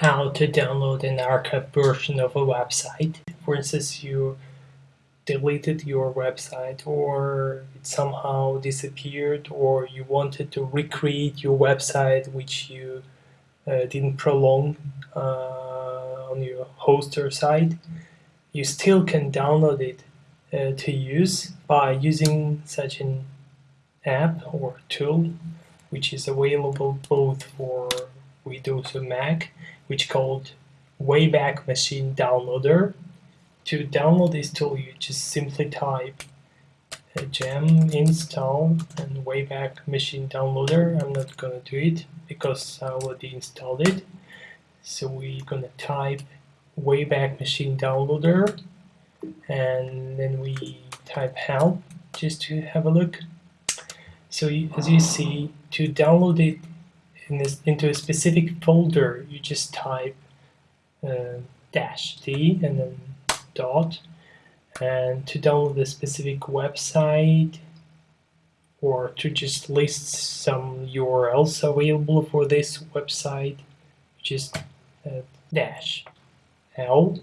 how to download an archive version of a website. For instance, you deleted your website or it somehow disappeared or you wanted to recreate your website which you uh, didn't prolong uh, on your hoster side, you still can download it uh, to use by using such an app or tool which is available both for Windows and Mac which called Wayback Machine Downloader. To download this tool you just simply type uh, gem install and Wayback Machine Downloader. I'm not gonna do it because I already installed it. So we're gonna type Wayback Machine Downloader and then we type help just to have a look. So as you see, to download it in this, into a specific folder, you just type uh, dash D and then dot. And to download a specific website or to just list some URLs available for this website, just uh, dash L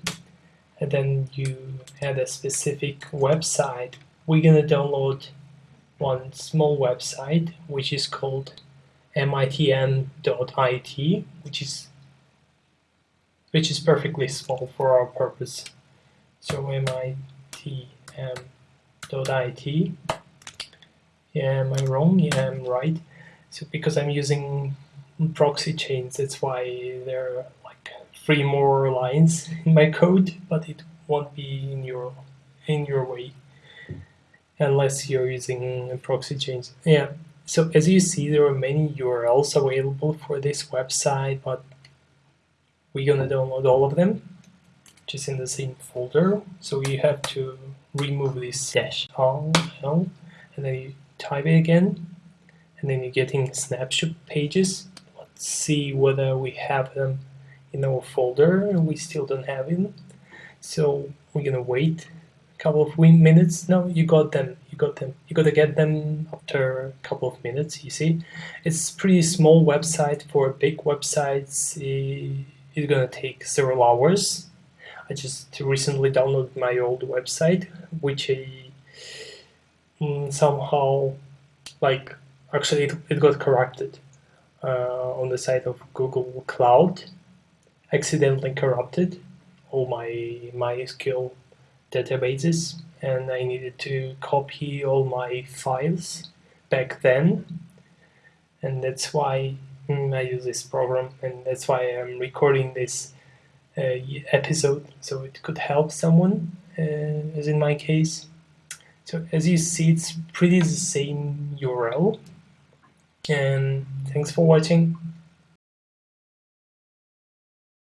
and then you add a specific website. We're gonna download one small website which is called mitm.it which is which is perfectly small for our purpose. So mitm.it. Yeah, am I wrong? Yeah, I'm right. So because I'm using proxy chains, that's why there are like three more lines in my code, but it won't be in your in your way unless you're using proxy chains. Yeah, so as you see, there are many URLs available for this website, but we're gonna download all of them just in the same folder. So you have to remove this dash L and then you type it again, and then you're getting snapshot pages. Let's see whether we have them in our folder. And we still don't have them. So we're gonna wait a couple of minutes. No, you got them. You got them. You gotta get them after a couple of minutes. You see, it's pretty small website for big websites. It's gonna take several hours. I just recently downloaded my old website, which I mm, somehow like actually it, it got corrupted uh, on the side of Google Cloud, accidentally corrupted all my MySQL databases and I needed to copy all my files back then. And that's why mm, I use this program and that's why I'm recording this uh, episode so it could help someone uh, as in my case. So as you see it's pretty the same URL and thanks for watching